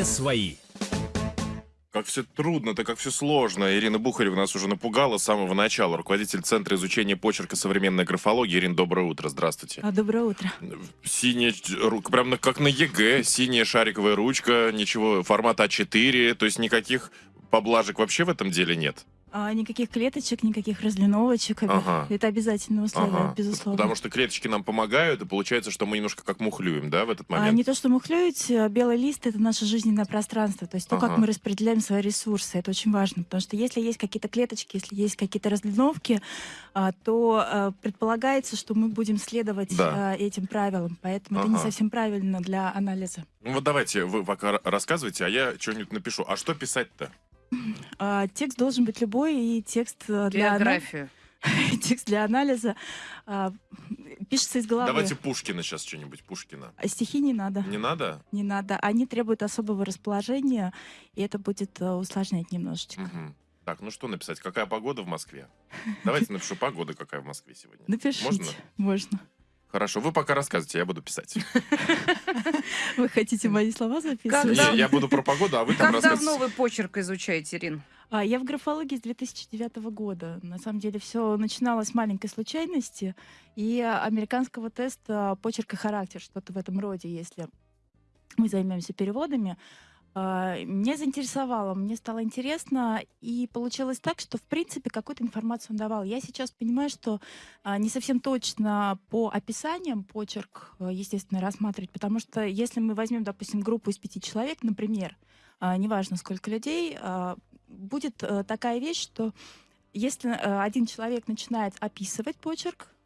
все свои. Как все трудно, так как все сложно. Ирина Бухарева нас уже напугала с самого начала. Руководитель Центра изучения почерка современной графологии. Ирина, доброе утро, здравствуйте. А, доброе утро. Синяя, ру- прям как на ЕГЭ, синяя шариковая ручка, ничего, формат А4, то есть никаких поблажек вообще в этом деле нет. А, никаких клеточек, никаких разлиновочек. Ага. Это обязательное условие, Ага. безусловно. Потому что клеточки нам помогают, и получается, что мы немножко как мухлюем, да, в этот момент? А не то, что мухлюете, а белый лист — это наше жизненное пространство, то есть то, как Ага. мы распределяем свои ресурсы, это очень важно, потому что если есть какие-то клеточки, если есть какие-то разлиновки, а, то а, предполагается, что мы будем следовать Да. а, этим правилам, поэтому это не Ага. совсем правильно для анализа. Ну вот давайте вы пока ра- рассказывайте, а я что-нибудь напишу. А что писать-то? А, Текст должен быть любой, и текст а, для, Биографию. текст для анализа а, пишется из головы. Давайте Пушкина сейчас что-нибудь, Пушкина. А стихи не надо. Не надо? Не надо. Они требуют особого расположения, и это будет э, усложнять немножечко. Мгм. Так, ну что написать? Какая погода в Москве? Давайте напишу погода, какая в Москве сегодня. Напишите. Можно? Можно. Хорошо, вы пока рассказывайте, я буду писать. Вы хотите мои слова записывать? Не, Я буду про погоду, а вы там Как давно вы почерк изучаете, Ирин? А, я в графологии с 2009 года. На самом деле все начиналось с маленькой случайности и американского теста почерк и характер, что-то в этом роде, если мы займемся переводами. А, Меня заинтересовало, мне стало интересно, и получилось так, что, в принципе, какую-то информацию он давал. Я сейчас понимаю, что а, не совсем точно по описаниям почерк, а, естественно, рассматривать, потому что если мы возьмем, допустим, группу из пяти человек, например, а, неважно сколько людей, будет э, такая вещь, что если э, один человек начинает описывать почерк, э,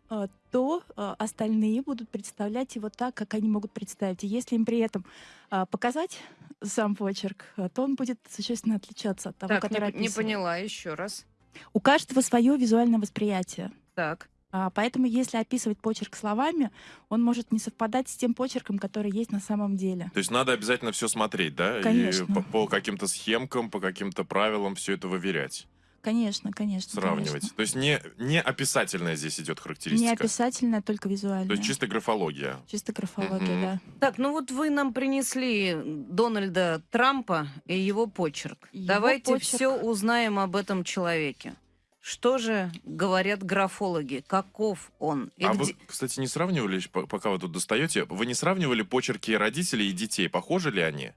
то э, остальные будут представлять его так, как они могут представить. И если им при этом а, показать сам почерк, то он будет существенно отличаться от того, Так, который не, не поняла еще раз. У каждого свое визуальное восприятие. Так. А, Поэтому, если описывать почерк словами, он может не совпадать с тем почерком, который есть на самом деле. То есть надо обязательно все смотреть, да? Конечно. И по, по каким-то схемкам, по каким-то правилам все это выверять, Конечно, конечно. сравнивать. конечно. То есть не, не описательная здесь идет характеристика. Не описательное, только визуальное. То есть чисто графология. Чисто графология, Мгм. да. Так, ну вот вы нам принесли Дональда Трампа и его почерк. Его Давайте почерк. все узнаем об этом человеке. Что же говорят графологи? Каков он? И а где- вы, кстати, не сравнивали, по- пока вы тут достаете, вы не сравнивали почерки родителей и детей? Похожи ли они?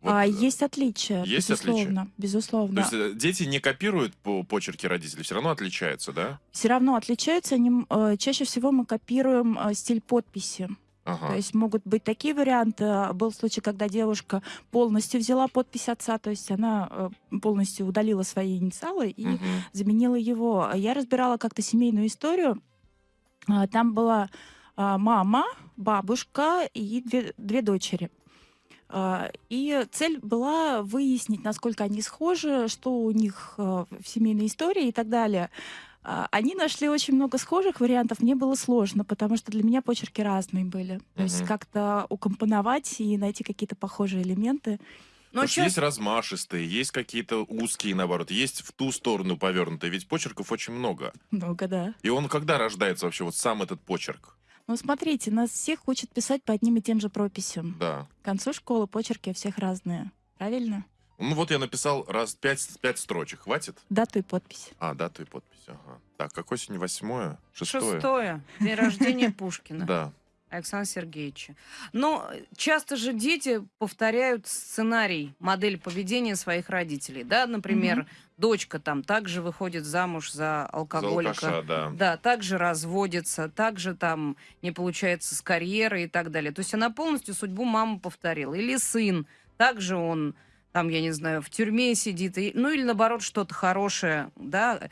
Вот, а э, есть отличия, есть отличия? безусловно, безусловно. То есть э, дети не копируют по почерки родителей, все равно отличаются, да? Все равно отличаются. Они, э, чаще всего мы копируем э, стиль подписи. Ага. То есть могут быть такие варианты. Был случай, когда девушка полностью взяла подпись отца, то есть она полностью удалила свои инициалы и Мгм. заменила его. Я разбирала как-то семейную историю. Там была мама, бабушка и две, две дочери. А, И цель была выяснить, насколько они схожи, что у них а, в семейной истории и так далее. А, Они нашли очень много схожих вариантов. Мне было сложно, потому что для меня почерки разные были. То есть как-то укомпоновать и найти какие-то похожие элементы. Ну, Потому что чё- есть размашистые, есть какие-то узкие, наоборот, есть в ту сторону повернутые, ведь почерков очень много. Много, да. И он когда рождается вообще, вот сам этот почерк? Ну, смотрите, нас всех учат писать по одним и тем же прописям. Да. К концу школы почерки у всех разные. Правильно? Ну вот я написал раз пять, пять строчек, хватит? Дату и подпись. А, дату и подпись, ага. Так, какое сегодня восьмое? Шестое? Шестое. День рождения Пушкина. Да. Александра Сергеевича. Но часто же дети повторяют сценарий, модель поведения своих родителей. Да, например, Мгм. дочка там также выходит замуж за За алкоголика. алкаша, да. Да, также разводится, также там не получается с карьерой и так далее. То есть она полностью судьбу мамы повторила. Или сын, также он там, я не знаю, в тюрьме сидит, и- ну или наоборот что-то хорошее, да.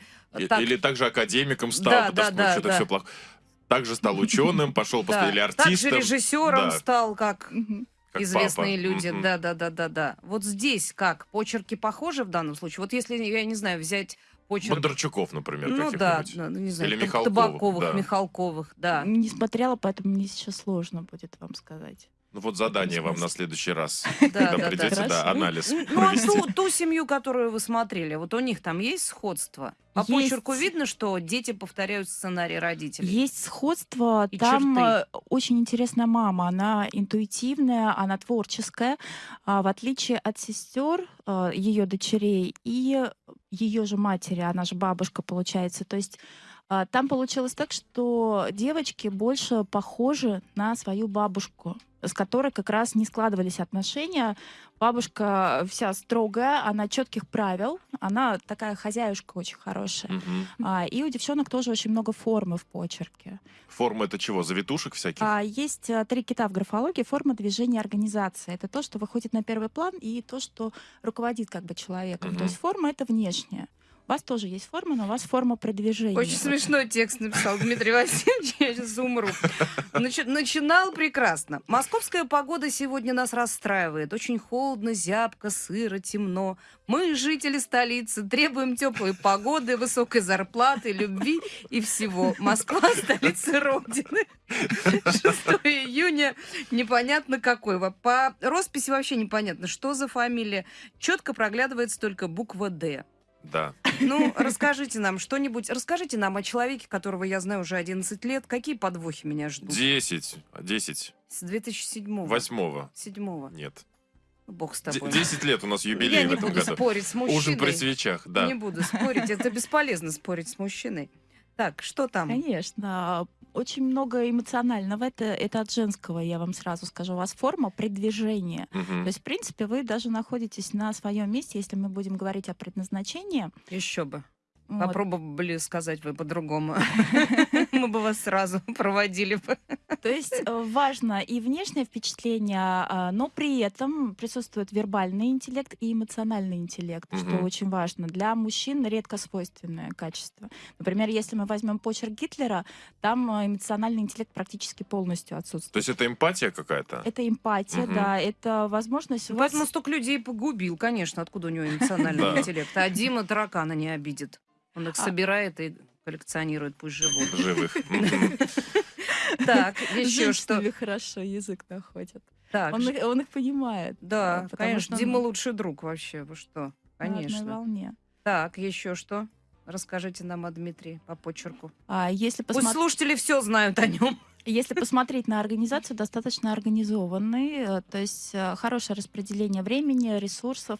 Так- Или также академиком стал, Да, потому да, что да, что-то да. все плохо. Также стал ученым, пошел после да. или Также артистом. режиссером да, стал, как известные папа. люди. Мгм. Да, да, да, да, да. Вот здесь как? Почерки похожи в данном случае? Вот если, я не знаю, взять почерк... Бондарчуков, например, Ну да, каких-нибудь. ну, не знаю, Или Михалковых, Табаковых, да. Михалковых, да. Не смотрела, поэтому мне сейчас сложно будет вам сказать. Ну вот задание вам на следующий раз. Да, Когда да, да. придете, да, Хорошо. анализ Н- Ну, а провести. ту, ту семью, которую вы смотрели, вот у них там есть сходство? По Есть. почерку видно, что дети повторяют сценарий родителей? Есть сходство, И там черты. э, очень интересная мама, она интуитивная, она творческая, а, в отличие от сестер, ее дочерей и ее же матери, она же бабушка получается. То есть там получилось так, что девочки больше похожи на свою бабушку, с которой как раз не складывались отношения. Бабушка вся строгая, она четких правил, она такая хозяюшка очень хорошая. Мгм. А, и у девчонок тоже очень много формы в почерке. Форма это чего? Завитушек всяких? А есть а, три кита в графологии. Форма движения организации. Это то, что выходит на первый план, и то, что руководит как бы человеком. Мгм. То есть форма — это внешняя. У вас тоже есть форма, но у вас форма продвижения. Очень смешной текст написал Дмитрий Васильевич, я сейчас умру. Начи- начинал прекрасно. Московская погода сегодня нас расстраивает. Очень холодно, зябко, сыро, темно. Мы, жители столицы, требуем теплой погоды, высокой зарплаты, любви и всего. Москва — столица Родины. 6 июня непонятно какой. По росписи вообще непонятно, что за фамилия. Четко проглядывается только буква «Д». Да. Ну, расскажите нам что-нибудь. Расскажите нам о человеке, которого я знаю уже 11 лет. Какие подвохи меня ждут? Десять. Десять. С 2007 Восьмого. Седьмого. Нет. Бог с тобой. Десять лет у нас юбилей я в не этом буду году. спорить с мужчиной. Ужин при свечах, да. Не буду спорить. Это бесполезно спорить с мужчиной. Так, что там? Конечно. Очень много эмоционального. Это, это от женского, я вам сразу скажу. У вас форма предвижения. Мгм. То есть, в принципе, вы даже находитесь на своем месте, если мы будем говорить о предназначении. Еще бы. Вот. Попробовали сказать вы по-другому. Мы бы вас сразу проводили бы. То есть э, важно и внешнее впечатление, а, но при этом присутствует вербальный интеллект и эмоциональный интеллект, что Мгм. очень важно. Для мужчин редко свойственное качество. Например, если мы возьмем почерк Гитлера, там э, эмоциональный интеллект практически полностью отсутствует. То есть это эмпатия какая-то? Это эмпатия, Мгм. да, это возможность у вас... Поэтому столько людей погубил, конечно. Откуда у него эмоциональный интеллект? А Дима таракана не обидит. Он их А- собирает и коллекционирует, пусть живут. Живых. Так, еще что? хорошо язык находит. Так, Он, их- он их понимает. да, э, потому конечно, что он Дима лучший друг вообще. Вы что? на Конечно. волне. Так, еще что? Расскажите нам о Дмитрии по почерку. А если Пусть посмотреть... слушатели все знают о нем. Если посмотреть на организацию, достаточно организованный, э, то есть э, хорошее распределение времени, ресурсов.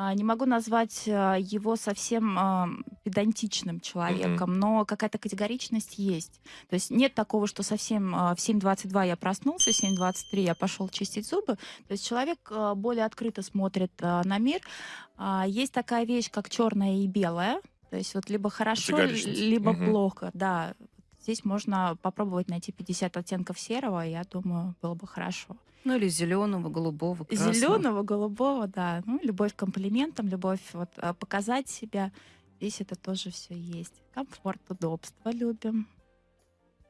А, Не могу назвать э, его совсем а, педантичным человеком, но какая-то категоричность есть. То есть нет такого, что совсем а, в 7.22 я проснулся, в 7.23 я пошел чистить зубы. То есть человек а, более открыто смотрит а, на мир. А, Есть такая вещь, как черное и белое. То есть вот либо хорошо, либо Мгм. плохо. Да, здесь можно попробовать найти 50 оттенков серого, я думаю, было бы хорошо. Ну или зеленого, голубого, красного. Зеленого, голубого, да. Ну, любовь к комплиментам, любовь вот, а, показать себя. Здесь это тоже все есть. Комфорт, удобство любим.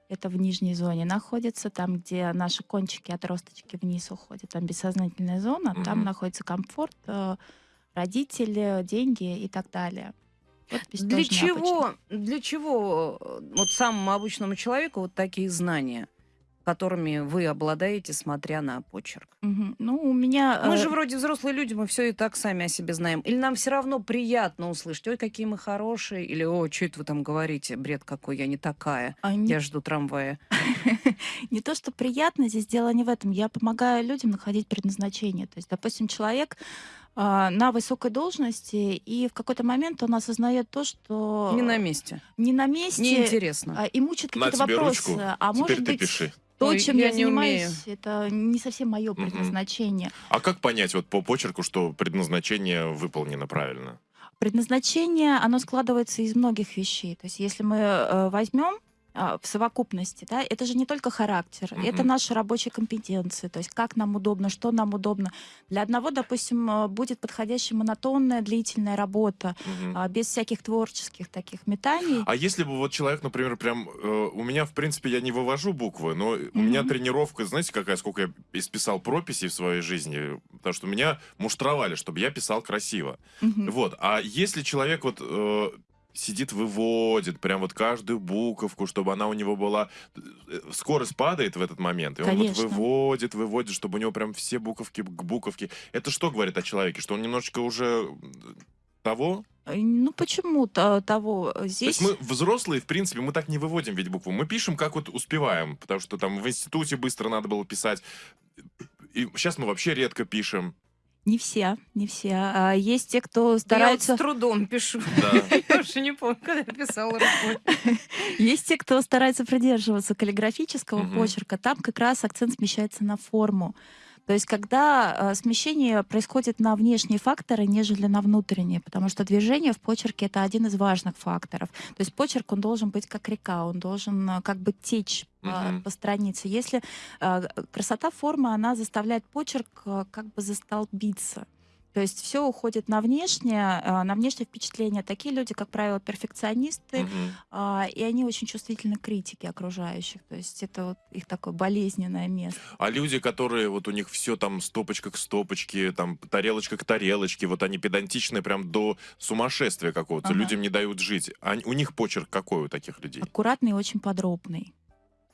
Это в нижней зоне находится, там, где наши кончики, отросточки вниз уходят. Там бессознательная зона, там Мгм. находится комфорт, э, родители, деньги и так далее. Здесь Для чего, для чего вот самому обычному человеку вот такие знания, которыми вы обладаете, смотря на почерк? Мгм. Ну, у меня... Мы э, же вроде взрослые люди, мы все и так сами о себе знаем. Или нам все равно приятно услышать, ой, какие мы хорошие, или, о, что это вы там говорите, бред какой, я не такая, а, не я жду трамвая. не то, что приятно, здесь дело не в этом. Я помогаю людям находить предназначение. То есть, допустим, человек а, на высокой должности, и в какой-то момент он осознает то, что Не на месте, не на месте, неинтересно. а, и мучит какие-то вопросы. ручку, а теперь может ты быть, пиши. То, Ой, чем я я, занимаюсь, это не совсем мое предназначение. А как понять вот по почерку, что предназначение выполнено правильно? Предназначение, оно складывается из многих вещей. То есть, если мы э, возьмем в совокупности, да, это же не только характер, Мгм. это наши рабочие компетенции, то есть как нам удобно, что нам удобно. Для одного, допустим, э, будет подходящая монотонная длительная работа, а, без всяких творческих таких метаний. А если бы вот человек, например, прям... э, у меня, в принципе, я не вывожу буквы, но у меня тренировка, знаете, какая, сколько я исписал прописей в своей жизни, потому что меня муштровали, чтобы я писал красиво. Мгм. Вот. А если человек вот э, сидит, выводит прям вот каждую буковку, чтобы она у него была... э, Скорость падает в этот момент, и он вот выводит, выводит, чтобы у него прям все буковки к буковке. Это что говорит о человеке? Что он немножечко уже того? Э, Ну почему то- того? То Здесь есть мы взрослые, в принципе, мы так не выводим ведь букву. Мы пишем, как вот успеваем, потому что там в институте быстро надо было писать. И сейчас мы вообще редко пишем. Не все, не все. А Есть те, кто Да я вот стараются, с трудом пишу. Да. Я уже не помню, когда я писала рукой. есть те, кто старается придерживаться каллиграфического почерка. Там как раз акцент смещается на форму. То есть, когда э, смещение происходит на внешние факторы, нежели на внутренние, потому что движение в почерке это один из важных факторов. То есть почерк он должен быть как река, он должен э, как бы течь по, Мгм. по странице. Если э, красота формы, она заставляет почерк э, как бы застолбиться. То есть все уходит на внешнее, на внешнее впечатление. Такие люди, как правило, перфекционисты, а, и они очень чувствительны к критике окружающих. То есть это вот их такое болезненное место. А люди, которые вот у них все там стопочка к стопочке, там тарелочка к тарелочке, вот они педантичные прям до сумасшествия какого-то, Ага. людям не дают жить. Они- у них почерк какой у таких людей? Аккуратный и очень подробный.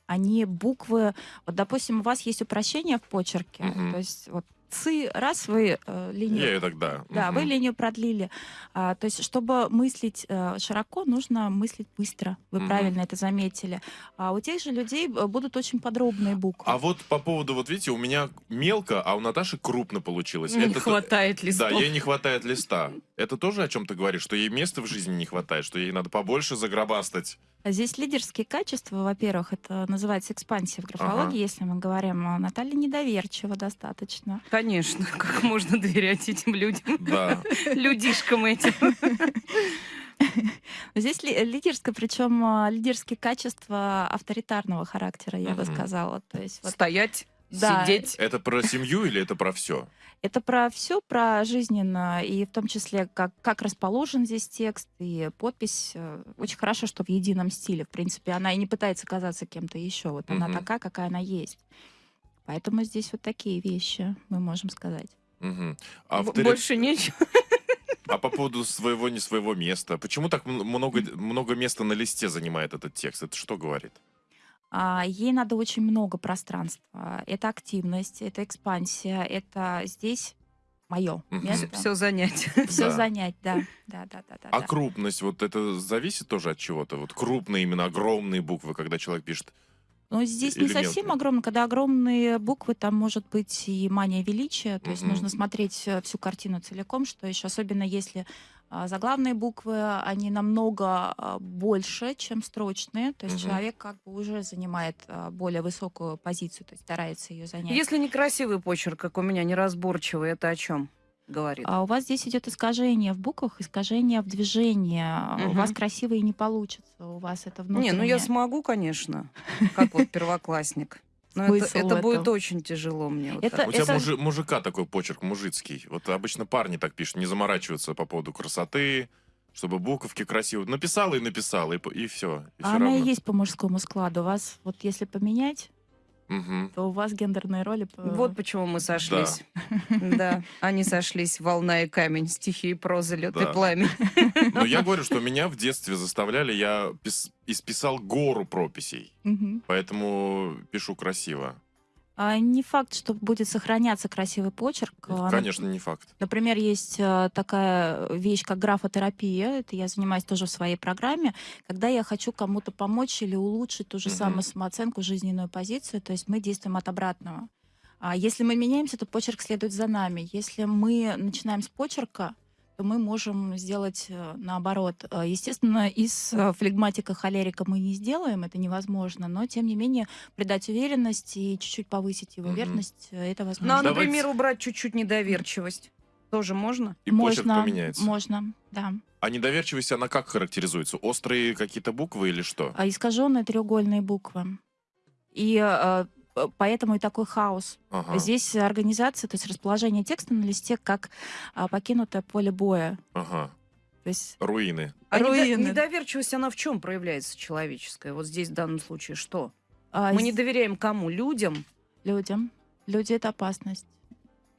Они буквы... Вот, допустим, у вас есть упрощение в почерке. Мгм. То есть вот цы, раз вы э, линию... Я тогда. Да, вы Мгм. линию продлили. А, то есть, чтобы мыслить э, широко, нужно мыслить быстро. Вы Мгм. правильно это заметили. А у тех же людей э, будут очень подробные буквы. А вот по поводу, вот видите, у меня мелко, а у Наташи крупно получилось. Не Это- хватает Да, листов. ей не хватает листа. Это тоже о чем ты говоришь, что ей места в жизни не хватает, что ей надо побольше загробастать. А Здесь лидерские качества, во-первых, это называется экспансия в графологии, Ага. если мы говорим. А Наталья недоверчива достаточно. Конечно, как можно доверять этим людям, Да. людишкам этим. Здесь ли- лидерское, причем а, лидерские качества авторитарного характера, я бы сказала. То есть вот Стоять, Да. сидеть. Это про семью или это про все? это про все, про жизненно, и в том числе, как, как расположен здесь текст, и подпись. э, Очень хорошо, что в едином стиле. В принципе, она и не пытается казаться кем-то еще. Вот она такая, какая она есть. Поэтому здесь вот такие вещи мы можем сказать. Мгм. Б- Автори- Больше нечего. А по поводу своего не своего места, почему так много, много места на листе занимает этот текст? Это что говорит? А, Ей надо очень много пространства. Это активность, это экспансия, это здесь мое место. Все занять. Все Да. занять, да. Да, да, да, да. А да. крупность, вот это зависит тоже от чего-то? Вот крупные, именно огромные буквы, когда человек пишет. Но здесь не совсем мелкие? огромно. Когда огромные буквы, там может быть и мания величия. То есть Мгм. нужно смотреть э, всю картину целиком, что еще особенно если заглавные буквы, они намного а, больше, чем строчные. То есть Мгм. человек как бы уже занимает а, более высокую позицию, то есть старается ее занять. Если некрасивый почерк, как у меня, неразборчивый, это о чем говорит? А у вас здесь идет искажение в буквах, искажение в движении. А У вас красиво и не получится. У вас это внутреннее. Не, ну я смогу, конечно, как вот первоклассник. Но это, Смысл это в будет очень тяжело мне. вот Это- так. У тебя это- мужи- мужика такой почерк мужицкий. Вот обычно парни так пишут, не заморачиваются по поводу красоты, чтобы буковки красивые. Написала и написала, и, и все. И А всё она и равно. есть по мужскому складу. У вас, вот если поменять, Мгм. то у вас гендерные роли... Вот почему мы сошлись. Да, они сошлись, волна и камень, стихи и проза, лед и Да. пламя. Но я говорю, что меня в детстве заставляли, я пис- исписал гору прописей. Мгм. Поэтому пишу красиво. А не факт, что будет сохраняться красивый почерк. А, Конечно, не факт. Например, есть э, такая вещь, как графотерапия. Это я занимаюсь тоже в своей программе. Когда я хочу кому-то помочь или улучшить ту же Мгм. самую самооценку, жизненную позицию, то есть мы действуем от обратного. А если мы меняемся, то почерк следует за нами. Если мы начинаем с почерка, то мы можем сделать э, наоборот. Э, Естественно, из э, флегматика холерика мы не сделаем, это невозможно, но тем не менее придать уверенность и чуть-чуть повысить его Мгм. верность, э, это Ну, возможно. а, Давайте- например, убрать чуть-чуть недоверчивость. Тоже можно? И можно, поменяется. можно, да. А недоверчивость, она как характеризуется? Острые какие-то буквы или что? А искаженные треугольные буквы. И поэтому и такой хаос. Ага, Здесь организация, то есть расположение текста на листе как а, покинутое поле боя. ага. То есть Руины. А недо- Руины. недоверчивость, она в чем проявляется человеческая? Вот здесь в данном случае что? а, Мы не доверяем кому? Людям? людям. Люди — это опасность.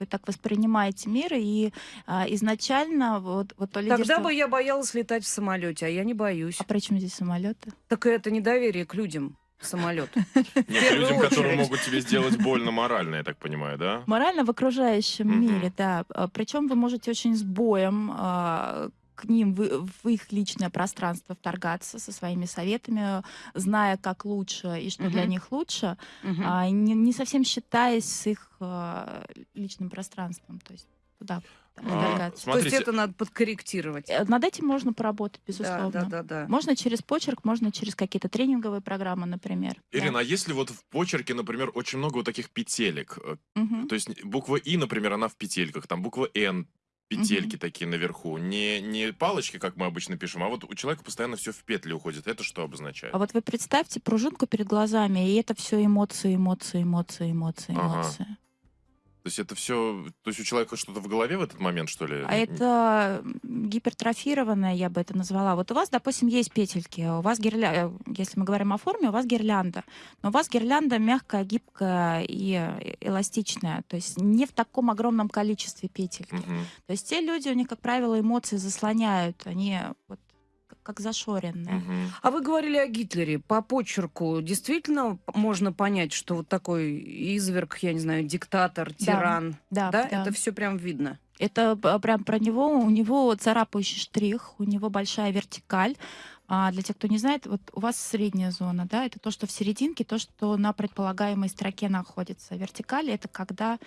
Вы так воспринимаете мир, и а, изначально вот, вот то Тогда лидерство... бы я боялась летать в самолете, а я не боюсь. А при чем здесь самолеты? Так это недоверие к людям. Самолет. Нет, людям, которые могут тебе сделать больно морально, я так понимаю, да? Морально в окружающем мире, да. Причем вы можете очень с боем а, к ним в, в их личное пространство вторгаться со своими советами, зная, как лучше и что для Мгм. них лучше, Мгм. а, не, не совсем считаясь с их а, личным пространством. То есть туда А. То есть это надо подкорректировать. Э, Над этим можно поработать, Да, безусловно. да, да, да. Можно через почерк, можно через какие-то тренинговые программы, например. Да. Ирина, а если вот в почерке, например, очень много вот таких петелек, Мгм. то есть буква И, например, она в петельках, там буква Н, петельки такие наверху, не, не палочки, как мы обычно пишем, а вот у человека постоянно все в петли уходит. Это что обозначает? А вот вы представьте пружинку перед глазами, и это все эмоции, эмоции, эмоции, эмоции, Ага. То есть это все, то есть у человека что-то в голове в этот момент, что ли? А это гипертрофированное, я бы это назвала. Вот у вас, допустим, есть петельки, у вас гирлянда, если мы говорим о форме, у вас гирлянда. Но у вас гирлянда мягкая, гибкая и э, эластичная. То есть не в таком огромном количестве петельки. Мгм. То есть те люди, у них, как правило, эмоции заслоняют. Они вот как зашоренные. Мгм. А вы говорили о Гитлере. По почерку действительно можно понять, что вот такой изверг, я не знаю, диктатор, тиран, Да, да? да. Это все прям видно. Это п- прям про него. У него царапающий штрих, у него большая вертикаль. А для тех, кто не знает, вот у вас средняя зона, да, это то, что в серединке, то, что на предполагаемой строке находится. Вертикаль это когда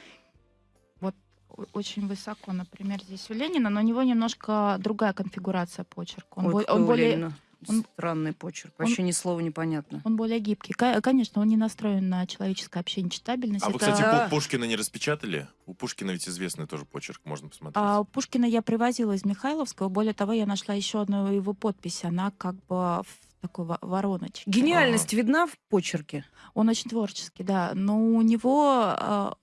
очень высоко, например, здесь у Ленина, но у него немножко другая конфигурация почерка. Он, Ой, бо- он у более, Ленина он- Странный почерк. он- Вообще ни слова непонятно. он более гибкий. Конечно, он не настроен на человеческое общение, читабельность. А вы, Это- кстати, Да. Пу- Пушкина не распечатали? У Пушкина ведь известный тоже почерк, можно посмотреть. А Пушкина я привозила из Михайловского. Более того, я нашла еще одну его подпись. Она как бы в такой во- вороночке. Гениальность видна в почерке? Он очень творческий, да. Но у него...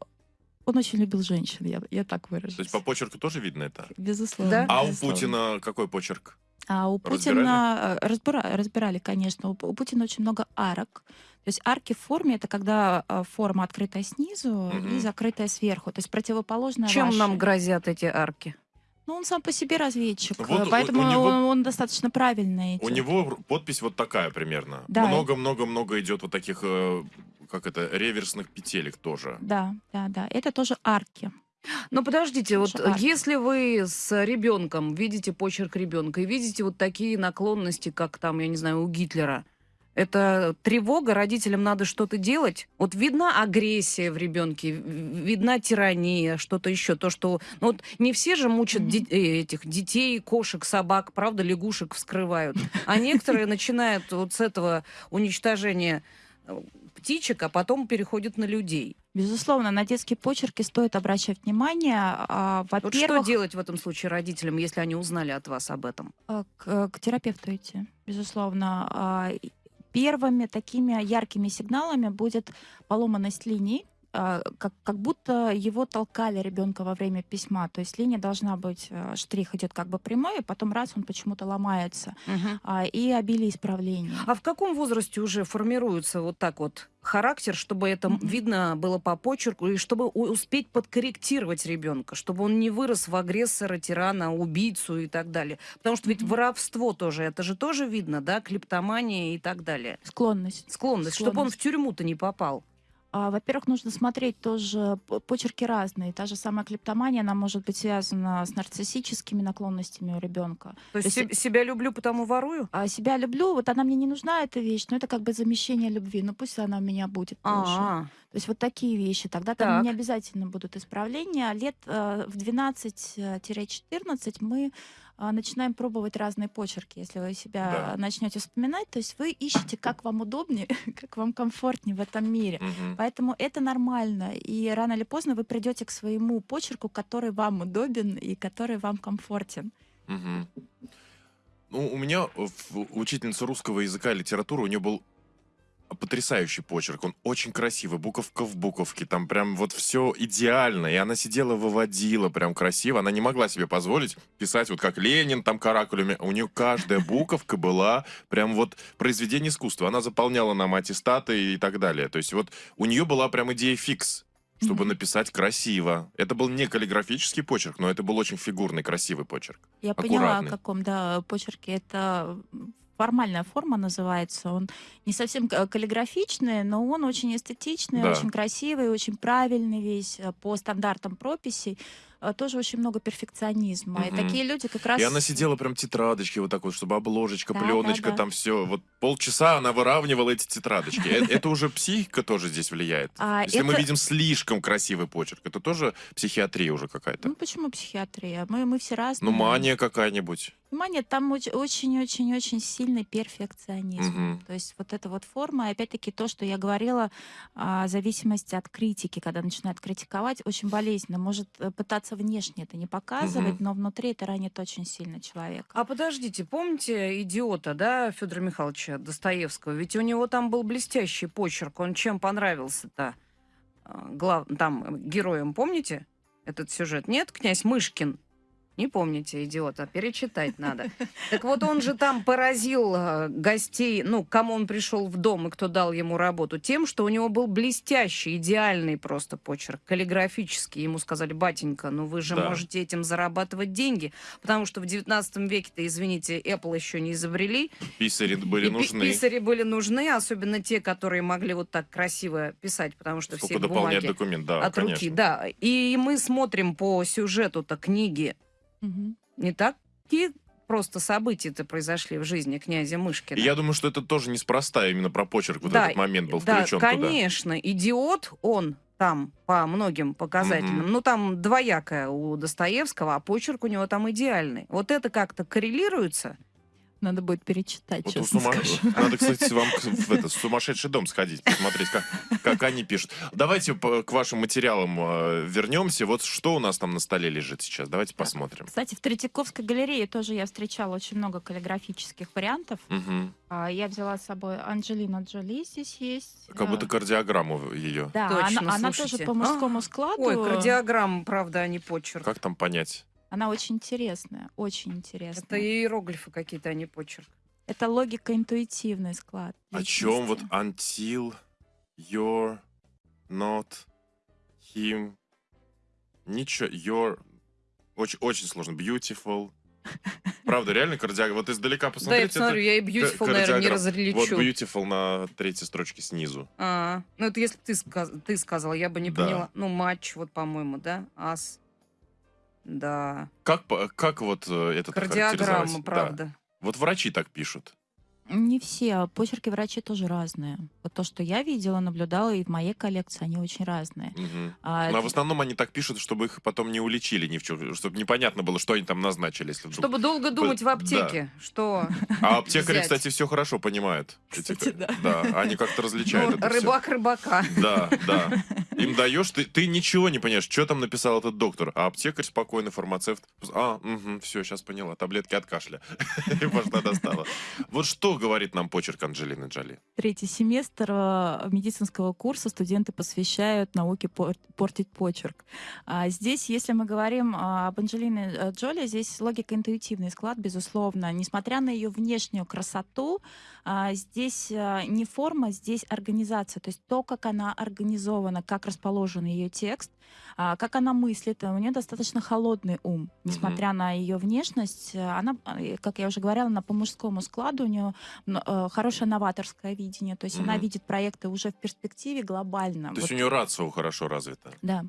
Он очень любил женщин, я, я так выражусь. То есть по почерку тоже видно это? Безусловно. Да? А у безусловно. Путина какой почерк? А у Путина... э, Разбира... Разбирали, конечно. У, у Путина очень много арок. То есть арки в форме — это когда а, форма открытая снизу Мгм. и закрытая сверху. То есть противоположная Чем вашей. нам грозят эти арки? Ну, он сам по себе разведчик, Вот поэтому у него- он, он достаточно правильный. У него подпись вот такая примерно. Да. Много-много-много идет вот таких, э, как это, реверсных петелек тоже. Да, да, да. Это тоже арки. Ну, подождите, вот Шикарно. если вы с ребенком видите почерк ребенка и видите вот такие наклонности, как там, я не знаю, у Гитлера, это тревога, родителям надо что-то делать. Вот видна агрессия в ребенке, видна тирания, что-то еще. То, что ну, вот не все же мучат Мгм. де- э, этих детей, кошек, собак, правда, лягушек вскрывают. А некоторые начинают вот с этого уничтожения э, птичек, а потом переходят на людей. Безусловно, на детские почерки стоит обращать внимание. А, Вот что Во-первых, делать в этом случае родителям, если они узнали от вас об этом? а, к, к терапевту идти, безусловно. Первыми такими яркими сигналами будет поломанность линий, как, как будто его толкали ребенка во время письма. То есть линия должна быть, а, штрих идет как бы прямой, и потом раз он почему-то ломается. А, И обилие исправлений. А в каком возрасте уже формируется вот так вот характер, чтобы это видно было по почерку, и чтобы успеть подкорректировать ребенка, чтобы он не вырос в агрессора, тирана, убийцу и так далее? Потому что ведь воровство тоже, это же тоже видно, да, клептомания и так далее. Склонность. Склонность, чтобы он в Склонность. тюрьму-то не попал. А, Во-первых, нужно смотреть тоже, почерки разные. Та же самая клептомания, она может быть связана с нарциссическими наклонностями у ребенка. То есть То есть се- себя люблю, потому ворую? А себя люблю, вот она мне не нужна, эта вещь, но это как бы замещение любви. Ну пусть она у меня будет тоже. А, То есть вот такие вещи. Тогда Так. там не обязательно будут исправления. Лет э, в 12-14 мы а, начинаем пробовать разные почерки. Если вы себя Да. начнете вспоминать, то есть вы ищете, как вам удобнее, как вам комфортнее в этом мире. Мгм. Поэтому это нормально. И рано или поздно вы придете к своему почерку, который вам удобен и который вам комфортен. Мгм. Ну, у меня учительница русского языка и литературы, у нее был потрясающий почерк. Он очень красивый, буковка в буковке, там прям вот все идеально. И она сидела, выводила прям красиво. Она не могла себе позволить писать вот как Ленин, там каракулями. У нее каждая буковка была прям вот произведение искусства. Она заполняла нам аттестаты и так далее. То есть вот у нее была прям идея фикс. чтобы Мгм. написать красиво. Это был не каллиграфический почерк, но это был очень фигурный, красивый почерк. Я поняла, о Аккуратный. каком, да, почерке. Это формальная форма называется. Он не совсем каллиграфичный, но он очень эстетичный, Да. очень красивый, очень правильный весь э, по стандартам прописей. Э, Тоже очень много перфекционизма. И Мгм. такие люди как раз... И она сидела прям тетрадочки вот так вот, чтобы обложечка, Да, пленочка, да, да. там все. Вот полчаса она выравнивала эти тетрадочки. Э, Это уже психика тоже здесь влияет. А, Если мы видим слишком красивый почерк, это тоже психиатрия уже какая-то. Ну почему психиатрия? Мы, мы все разные. Ну, мания какая-нибудь. Внимание, там оч- очень-очень-очень сильный перфекционизм. Мгм. То есть вот эта вот форма, и опять-таки то, что я говорила, а, зависимость от критики, когда начинают критиковать, очень болезненно. Может э, пытаться внешне это не показывать, Мгм. но внутри это ранит очень сильно человека. А подождите, помните идиота, да, Федора Михайловича Достоевского? Ведь у него там был блестящий почерк. Он чем понравился-то? А, Глав... Там э, героем, помните этот сюжет? Нет, князь Мышкин? Не помните, идиота, перечитать надо. Так вот, он же там поразил э, гостей, ну, кому он пришел в дом и кто дал ему работу, тем, что у него был блестящий, идеальный просто почерк, каллиграфический. Ему сказали, батенька, ну вы же Да. можете этим зарабатывать деньги, потому что в 19 веке-то, извините, Apple еще не изобрели. Писари были и нужны. писари были нужны, особенно те, которые могли вот так красиво писать, потому что Сколько все бумаги документ, да, от руки, конечно. да. И мы смотрим по сюжету-то книги Мгм. не такие просто события-то произошли в жизни князя Мышкина. Я думаю, что это тоже неспроста именно про почерк вот Да, этот момент был да, включен туда. конечно, идиот он там по многим показателям. Мгм. Ну, там двоякое у Достоевского, а почерк у него там идеальный. Вот это как-то коррелируется? Надо будет перечитать, Вот честно сума- скажу. Надо, кстати, вам в этот сумасшедший дом сходить, посмотреть, как, как они пишут. Давайте к вашим материалам э, вернемся. Вот что у нас там на столе лежит сейчас. Давайте посмотрим. Кстати, в Третьяковской галерее тоже я встречала очень много каллиграфических вариантов. А, Я взяла с собой Анджелина Джоли здесь есть. Как будто А, кардиограмму ее. Да, Точно, она, она тоже по мужскому А, складу. Ой, кардиограмма, правда, а не почерк. Как там понять? Она очень интересная, очень интересная. Это иероглифы какие-то, а не почерк. Это логико-интуитивный склад. О чем вот until you're not him. Ничего, you're... Очень, очень сложно. Beautiful. Правда, реально кардиограмма. Вот издалека Да, я посмотрю, я и Beautiful, наверное, не различу. Вот beautiful на третьей строчке снизу. А, ну это если ты, сказ- ты сказала, я бы не Да. поняла. Ну, матч, вот, по-моему, да? Ас. Да. Как, как вот э, это Кардиограмма, характеризовать? Да. правда. Вот врачи так пишут. Не все. а Почерки врачей тоже разные. Вот то, что я видела, наблюдала, и в моей коллекции, они очень разные. Мгм. А, Ну, а в основном они так пишут, чтобы их потом не уличили ни в чем, чтобы непонятно было, что они там назначили, если вдруг. Чтобы долго думать в да. аптеке, что А аптекари, взять. кстати, все хорошо понимают. Кстати, ка- да. они как-то различают ну, рыбак рыбака. Да, да. Им даешь, ты, ты ничего не понимаешь, что там написал этот доктор. А аптекарь спокойно, фармацевт. А, все, сейчас поняла. Таблетки от кашля. И пошла достала. Вот что говорит нам почерк Анджелины Джоли? Третий семестр э, медицинского курса студенты посвящают науке пор- портить почерк. А здесь, если мы говорим а, об Анджелине э, Джоли, здесь логико-интуитивный склад, безусловно. Несмотря на ее внешнюю красоту, здесь а, не форма, здесь организация. То есть то, как она организована, как расположен ее текст, а, как она мыслит. У нее достаточно холодный ум. Несмотря на ее внешность, она, как я уже говорила, она по мужскому складу, у нее хорошее новаторское видение. То есть она Мгм. видит проекты уже в перспективе глобально. То есть Вот, у нее рацио хорошо развита. Да.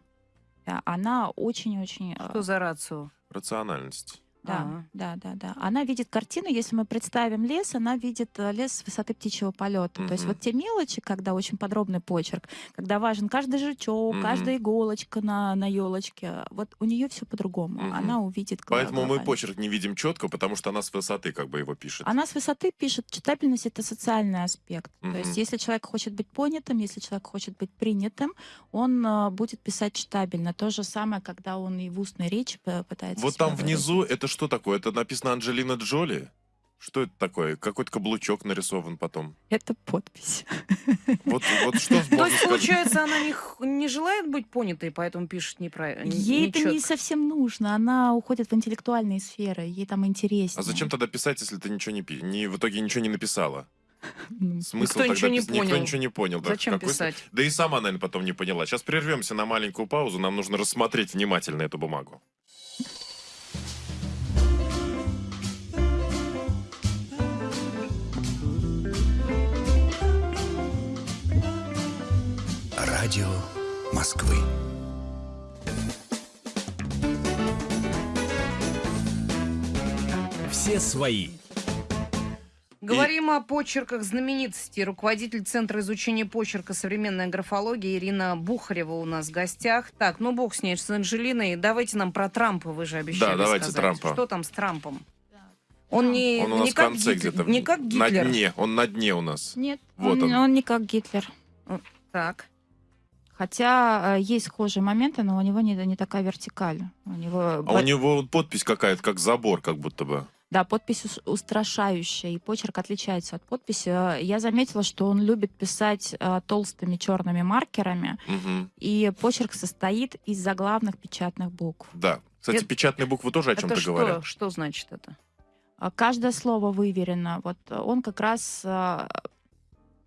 Она очень-очень... Что за рацию? Рациональность. Да, А. да, да, да. Она видит картину, если мы представим лес, она видит э, лес с высоты птичьего полета. То есть вот те мелочи, когда очень подробный почерк, когда важен каждый жучок, Мгм. каждая иголочка на, на елочке, вот у нее все по-другому. Мгм. Она увидит Поэтому мы почерк не видим четко, потому что она с высоты как бы его пишет. Она с высоты пишет, читабельность это социальный аспект. Мгм. То есть, если человек хочет быть понятым, если человек хочет быть принятым, он э, будет писать читабельно. То же самое, когда он и в устной речи п- пытается. Вот там внизу выразить. это что такое? Это написано Анджелина Джоли? Что это такое? Какой-то каблучок нарисован потом. Это подпись. Вот, вот что То можно есть, получается, она не, не желает быть понятой, поэтому пишет неправильно. Ей это не совсем нужно. Она уходит в интеллектуальные сферы. Ей там интереснее. А зачем тогда писать, если ты ничего не, не в итоге ничего не написала? Ну, Смысл Никто тогда ничего не пис- Никто понял. ничего не понял. да. Зачем Какой с- писать? Да и сама, наверное, потом не поняла. Сейчас прервемся на маленькую паузу. Нам нужно рассмотреть внимательно эту бумагу. Радио Москвы. Все свои. Говорим о почерках знаменитостей. Руководитель Центра изучения почерка современная графология Ирина Бухарева у нас в гостях. Так, ну бог с ней, с Анжелиной. Давайте нам про Трампа, вы же обещали Да, давайте сказать. Трампа. Что там с Трампом? Он не, Он у нас не в как конце Гитлер, где-то. не как На Гитлер. дне. Он на дне у нас. Нет, Вот он, он. он не как Гитлер. Так. Хотя э, есть схожие моменты, но у него не, не такая вертикаль. У него, А у него подпись какая-то, как забор, как будто бы. да, подпись ус- устрашающая, и почерк отличается от подписи. Э, Я заметила, что он любит писать э, толстыми черными маркерами, Мгм. и почерк состоит из заглавных печатных букв. Да. Кстати, Это- печатные буквы тоже о чем-то что? говорят. Что значит это? А Каждое слово выверено. Вот э, он как раз э,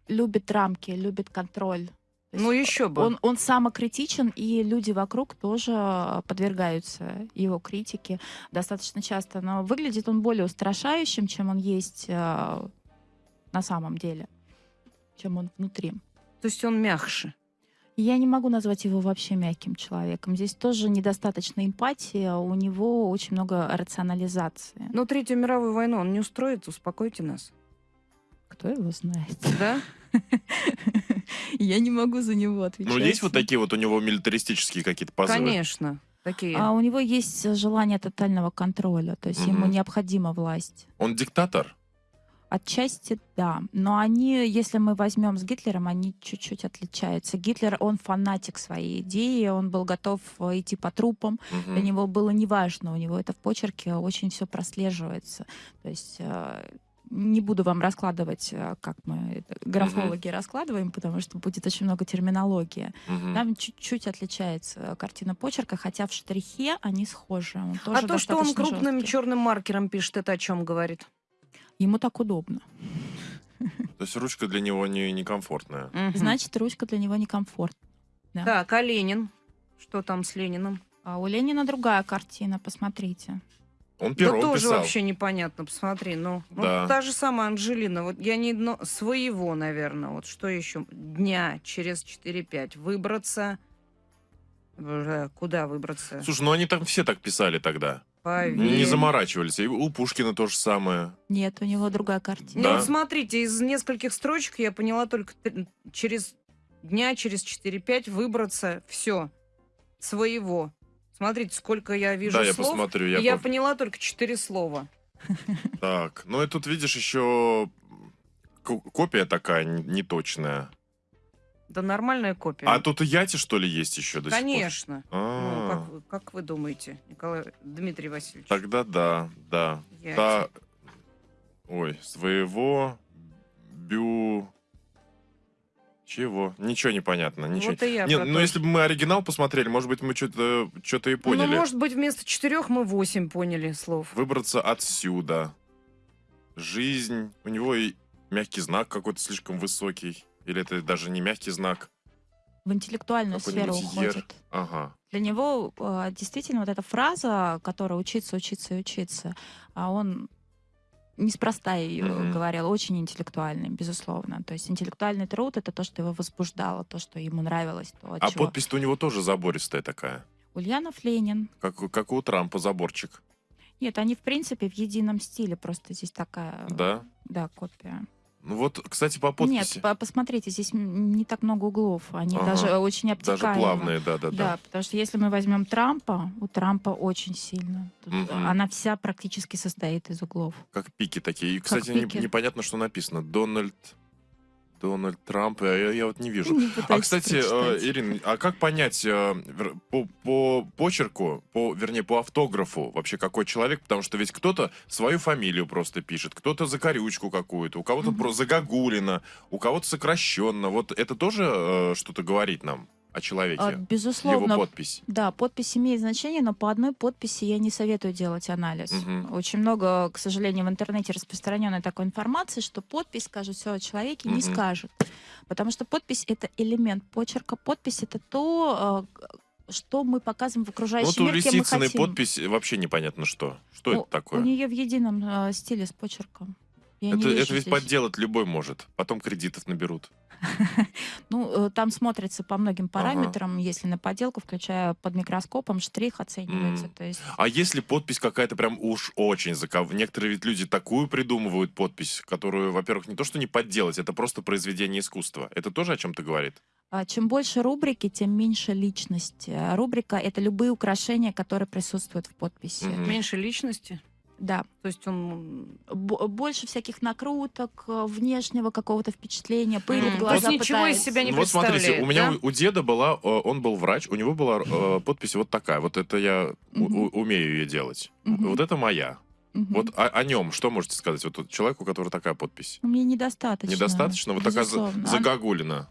любит рамки, любит контроль. Ну еще бы. Он, он самокритичен, и люди вокруг тоже подвергаются его критике достаточно часто. Но выглядит он более устрашающим, чем он есть э, на самом деле, чем он внутри. То есть он мягче. Я не могу назвать его вообще мягким человеком. Здесь тоже недостаточно эмпатии, а у него очень много рационализации. Но Третью мировую войну он не устроит, успокойте нас. Кто его знает? Да? Я не могу за него отвечать. Ну, есть вот такие вот у него милитаристические какие-то позывы? Конечно. Такие. А у него есть желание тотального контроля, то есть ему Мгм. необходима власть. Он диктатор? Отчасти да, но они, если мы возьмем с Гитлером, они чуть-чуть отличаются. Гитлер, он фанатик своей идеи, он был готов э, идти по трупам, Мгм. для него было неважно, у него это в почерке очень все прослеживается. То есть э, не буду вам раскладывать, э, как мы графологи раскладываем, потому что будет очень много терминологии. Мгм. Там чуть-чуть отличается картина почерка, хотя в штрихе они схожи. Он А то, что он крупным жесткий. черным маркером пишет, это о чем говорит? Ему так удобно. То есть ручка для него не некомфортная. Мгм. Значит, ручка для него некомфортна. Да. Так, а Ленин? Что там с Лениным? А у Ленина другая картина, посмотрите. Он Да пером тоже писал. вообще непонятно, посмотри. Ну, вот Да. та же самая Анжелина. Вот я не одно... Своего, наверное. Вот что еще? Дня через 4-5 выбраться. Куда выбраться? Слушай, ну они там все так писали тогда. Поверь. Не заморачивались. И у Пушкина то же самое. Нет, у него другая картина. Ну Да. вот смотрите, из нескольких строчек я поняла только через дня, через 4-5 выбраться. Все. Своего. Смотрите, сколько я вижу да, я слов. посмотрю. и Я Я пов- поняла только 4 слова. Так, ну и тут видишь еще ко- копия такая неточная. Да нормальная копия. А тут и яти, что ли, есть еще до сих пор? Конечно. Ну, А, как, вы- как вы думаете, Николай Дмитрий Васильевич? Тогда да, да. Я- Та... Ой, своего бю... Чего? Ничего не понятно. Ничего. Вот и я Не, ну то, если бы мы оригинал посмотрели, может быть, мы что-то что и поняли. Ну, может быть, вместо четырех мы восемь поняли слов. Выбраться отсюда. Жизнь. У него и мягкий знак какой-то слишком высокий. Или это даже не мягкий знак. В интеллектуальную сферу ер. уходит. Ага. Для него э, действительно вот эта фраза, которая учиться, учиться и учиться, а он неспроста ее Мгм. говорил, очень интеллектуальный, безусловно. То есть интеллектуальный труд это то, что его возбуждало, то, что ему нравилось, то, А чего. подпись-то у него тоже забористая такая. Ульянов Ленин. Как, как у Трампа заборчик. Нет, они в принципе в едином стиле, просто здесь такая, Да? да, копия. Ну вот, кстати, по подписи. Нет, по- посмотрите, здесь не так много углов, они Ага. даже очень Даже обтекаемы. плавные, да-да-да. Да, потому что если мы возьмем Трампа, у Трампа очень сильно. Тут Мгм. Она вся практически состоит из углов. Как пики такие. И, кстати, не- непонятно, что написано. Дональд... Дональд Трамп. Я, я- я вот не вижу. Не А, кстати, э, прочитать. Ирина, а как понять э, по, по почерку, по, вернее, по автографу вообще какой человек? Потому что ведь кто-то свою фамилию просто пишет, кто-то закорючку какую-то, у кого-то Мгм. просто загогулина, у кого-то сокращенно. Вот это тоже э, что-то говорит нам? О человеке. А, Его Безусловно, подпись. Да, подпись имеет значение, но по одной подписи я не советую делать анализ. Мгм. Очень много, к сожалению, в интернете распространенной такой информации, что подпись скажет все о человеке, не Мгм. скажет. Потому что подпись это элемент почерка. Подпись это то, к- что мы показываем в окружающий вот у мир, кем мы хотим. подпись вообще непонятно что. Что У- это такое? У нее в едином э, стиле с почерком. Я Это, это ведь здесь. подделать любой может. Потом кредитов наберут. Ну, э, там смотрится по многим параметрам, если на подделку, включая под микроскопом, штрих оценивается. М. То есть А если подпись какая-то прям уж очень заков... Некоторые ведь люди такую придумывают подпись, которую, во-первых, не то что не подделать, это просто произведение искусства. Это тоже о чем-то говорит? А, Чем больше рубрики, тем меньше личности. А Рубрика — это любые украшения, которые присутствуют в подписи. Мгм. Меньше личности. Да. То есть он... Б- больше всяких накруток, э, внешнего какого-то впечатления, пыли М, в то глаза есть ничего из пытается. себя не Ну вот смотрите, у меня да? у, деда была, э, он был врач, у него была э, подпись вот такая. Вот это я Мгм. у- умею ее делать. Мгм. Вот это моя. Мгм. Вот о, о нем что можете сказать? Вот человеку, у которого такая подпись. Мне недостаточно. Недостаточно? Вот такая за- Безусловно. загогулина.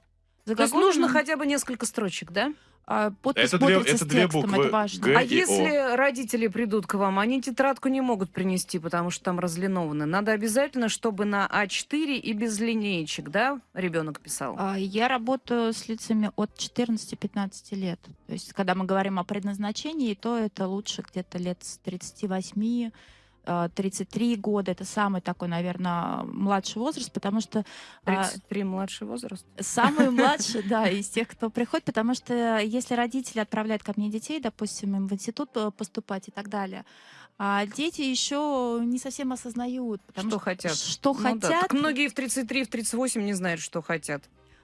За То есть нужно хотя бы несколько строчек, да? а, подпись Это две- это с две текстом, буквы это важно. Г. А и О. если родители придут к вам, они тетрадку не могут принести, потому что там разлинованы. Надо обязательно, чтобы на А4 и без линеечек, да, ребенок писал. А, Я работаю с лицами от 14-15 лет. То есть, когда мы говорим о предназначении, то это лучше где-то лет с 38 э, 33 года, это самый такой, наверное, младший возраст, потому что а, 33 младший возраст. Самый младший, да, из тех, кто приходит, потому что если родители отправляют ко мне детей, допустим, им в институт э, поступать и так далее, а дети еще не совсем осознают, Что что, хотят. что Ну да, хотят. так многие в 33, в 38 не знают, что хотят.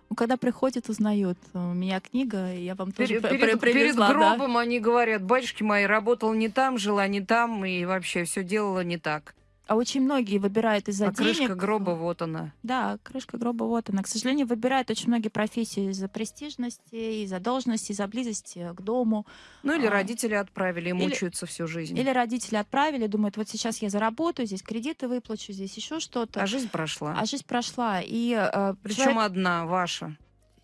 Ну, когда приходят, узнают. У меня книга, и я вам тоже Перед, перед- при- привезла, перед да. гробом они говорят, батюшки мои, работал не там, жила не там, и вообще все делала не так. А очень многие выбирают из-за А крышка денег. гроба, вот она. Да, крышка гроба вот она. К сожалению, выбирают очень многие профессии из-за престижности, из-за должности, из-за близости к дому. Ну или А. родители отправили и Или- мучаются всю жизнь. Или родители отправили, думают, вот сейчас я заработаю, здесь кредиты выплачу, здесь еще что-то. А жизнь прошла. А жизнь прошла. И э, Причем человек, одна, ваша.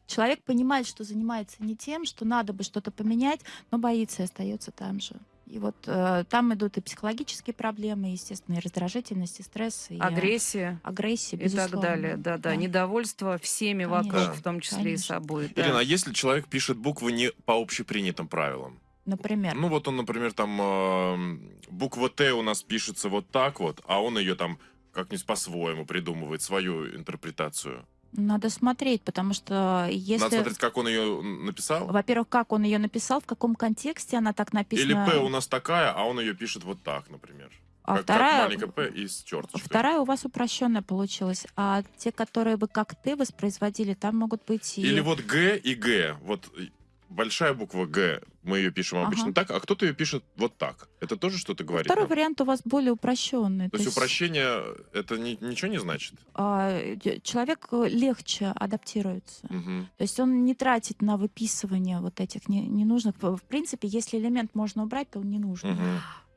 человек понимает, что занимается не тем, что надо бы что-то поменять, но боится и остается там же. И вот э, там идут и психологические проблемы, естественно, и раздражительность, и стресс, и Агрессия. агрессия, И так далее. Да, да. Недовольство всеми Конечно, вокруг, в том числе и конечно. собой. да. Ирина, а если человек пишет буквы не по общепринятым правилам? Например. Ну вот он, например, там э, буква Т у нас пишется вот так вот, а он ее там как-нибудь по-своему придумывает, свою интерпретацию. Надо смотреть, потому что если... Надо смотреть, как он ее написал. Во-первых, как он ее написал, в каком контексте она так написана. Или П у нас такая, а он ее пишет вот так, например. а как, вторая, как маленькая П и с черточкой. вторая у вас упрощенная получилась. А те, которые вы как ты воспроизводили, там могут быть и... Или вот Г и Г. Вот большая буква Г, мы ее пишем Ага. обычно так, а кто-то ее пишет вот так. Это тоже что-то говорит? Второй нам? вариант у вас более упрощенный. То есть упрощение, это ни- ничего не значит? а, человек э, легче адаптируется. Мгм. То есть он не тратит на выписывание вот этих не- ненужных. В в принципе, если элемент можно убрать, то он не нужен.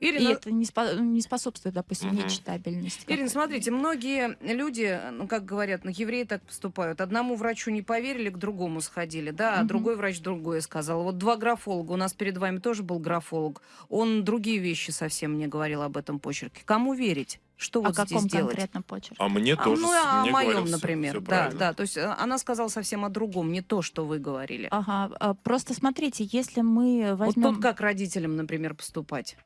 Мгм. И Ирина, это не, спо- не способствует, допустим, Мгм. нечитабельности. Ирина, смотрите, многие люди, ну, как говорят, ну, евреи так поступают. Одному врачу не поверили, к другому сходили, да, а Мгм. другой врач другое сказал. Вот два графолога, у нас перед вами тоже был графолог, он другие вещи совсем мне говорил об этом почерке. Кому верить? Что О вот здесь каком делать? конкретном почерке? А мне А, тоже... ну, а о моем, например. всё да, правильно. да. То есть э, она сказала совсем о другом, не то, что вы говорили. Ага, а, просто смотрите, если мы вот возьмем тут как родителям, например, поступать?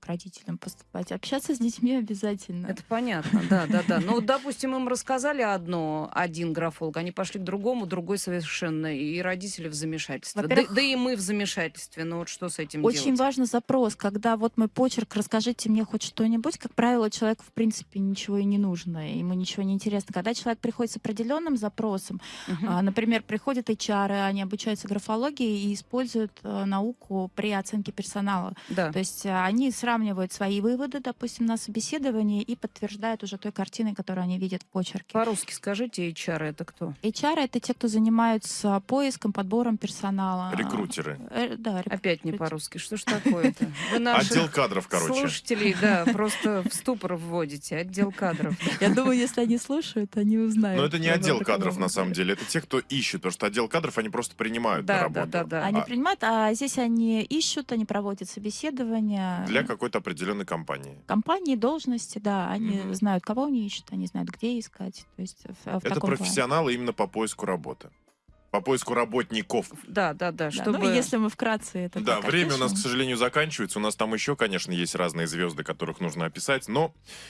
Как родителям поступать, общаться с детьми обязательно. Это понятно, да, да, да. Ну, допустим, им рассказали одно, один графолог, они пошли к другому, другой совершенно, и родители в замешательстве. Да, да и мы в замешательстве. Ну вот что с этим Очень делать? важный запрос, когда вот мой почерк, расскажите мне хоть что-нибудь, как правило, человеку в принципе ничего и не нужно, ему ничего не интересно. Когда человек приходит с определенным запросом, Мгм. а, например, приходят HR, они обучаются графологии и используют э, науку при оценке персонала. Да. То есть э, они сразу сравнивают свои выводы, допустим, на собеседовании и подтверждают уже той картиной, которую они видят в почерке. По-русски скажите, HR это кто? HR — это те, кто занимаются поиском, подбором персонала. Рекрутеры. Э, Да, рек- Опять не по-русски. Что ж такое-то? Отдел кадров, короче. слушателей, да, просто в ступор вводите. Отдел кадров. Я думаю, если они слушают, они узнают. Но это не отдел кадров, на самом деле. Это те, кто ищет. Потому что отдел кадров, они просто принимают на работу. да, да, да. Они А принимают, а здесь они ищут, они проводят собеседования. Для какой-то определенной компании. компании, должности, да, они Мгм. знают, кого они ищут, они знают, где искать. То есть в, в Это таком плане. профессионалы именно по поиску работы. По поиску работников. Да, да, да, Да, чтобы... Ну, если мы вкратце это Да, так время у нас, к сожалению, заканчивается. У нас там еще, конечно, есть разные звезды, которых нужно описать, но,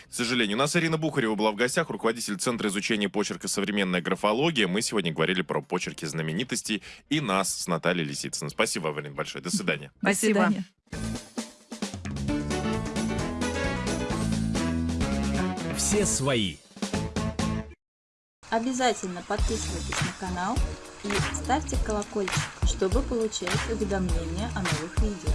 к сожалению, у нас Ирина Бухарева была в гостях, руководитель Центра изучения почерка «Современная графология». Мы сегодня говорили про почерки знаменитостей и нас с Натальей Лисицыной. Спасибо, Ирина, большое. До свидания. До Спасибо. свидания. Все свои. Обязательно подписывайтесь на канал и ставьте колокольчик, чтобы получать уведомления о новых видео.